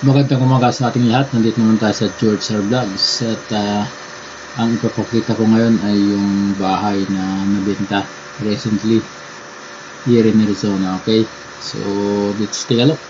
Magandang umaga sa ating lahat. Nandito naman tayo sa George Sir Vlogs. At ah, ang ipapakita ko ngayon ay yung bahay na nabenta recently here in Arizona. Okay? So, let's take a look.